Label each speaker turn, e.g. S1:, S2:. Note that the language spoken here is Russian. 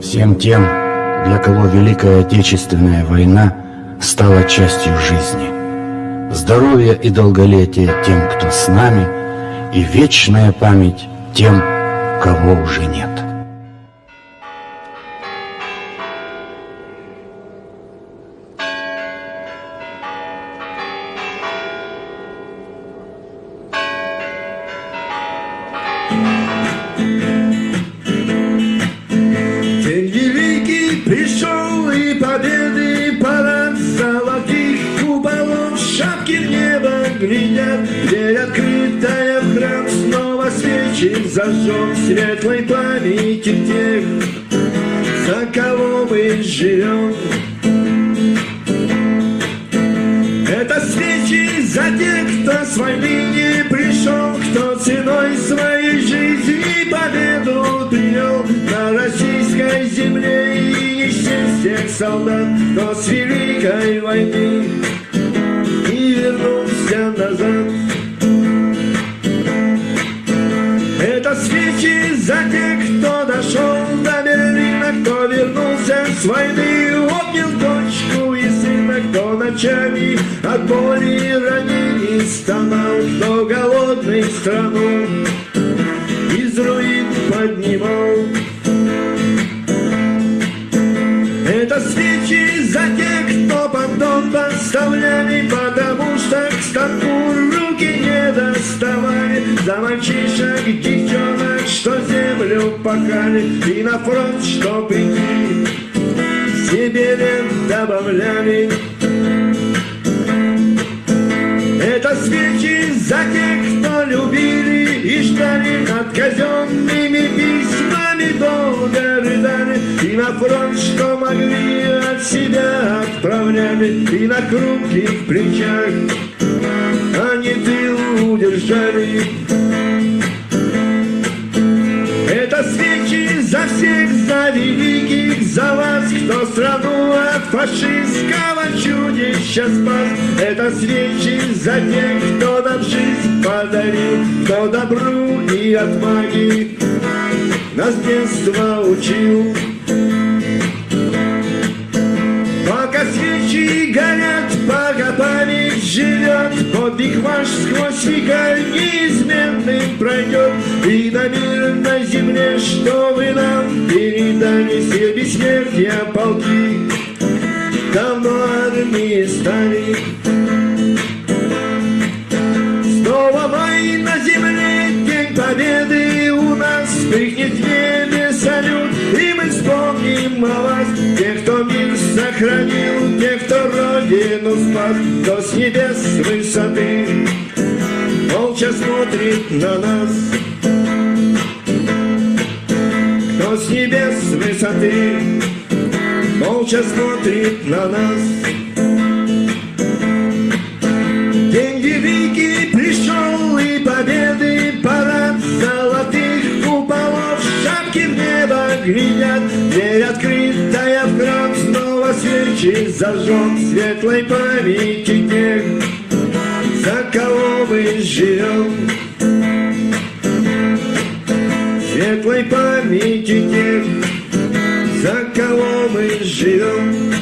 S1: Всем тем, для кого Великая Отечественная война стала частью жизни. Здоровья и долголетия тем, кто с нами, и вечная память тем, кого уже нет.
S2: Глядят, дверь открытая в храм снова свечи зажжем светлой памяти тех, за кого мы живем. Это свечи за тех, кто с войны не пришел, кто ценой своей жизни победу принял на российской земле и не всех солдат, кто с великой войны вернулся назад. Это свечи за тех, кто дошел до Берлина, кто вернулся с войны, обнял дочку и сына, кто ночами от боли ранений стонал, кто голодный страну из руин поднимал. Это свечи за тех, кто понтон поставляли, потому станку руки не доставали. За мальчишек, девчонок, что землю пахали, и на фронт, что прийти, себе лет добавляли. Это свечи за тех, кто любили и ждали. Над казенными письмами долго рыдали. И на фронт, что могли от себя отправляли. И на хрупких плечах они тыл удержали это свечи за всех, за великих, за вас, кто страну от фашистского чудища спас. Это свечи за тех, кто нам жизнь подарил, кто добру и отваги нас детства учил. Пока свечи горят, живет, Подвиг ваш сквозь века неизменным пройдет, И на мир на земле, что вы нам передали, Все бессмертия полки давно армии стали. Снова май на земле, день победы у нас, Вспыхнет в небе салют, и мы вспомним о вас, мир сохранил, тех, кто родину спас, Кто с небес с высоты молча смотрит на нас. Кто с небес с высоты молча смотрит на нас. День великий пришел и победы парад золотых куполов шапки в небо глядят, свечи зажжем светлой памяти тех, за кого мы живем. Светлой памяти тех, за кого мы живем.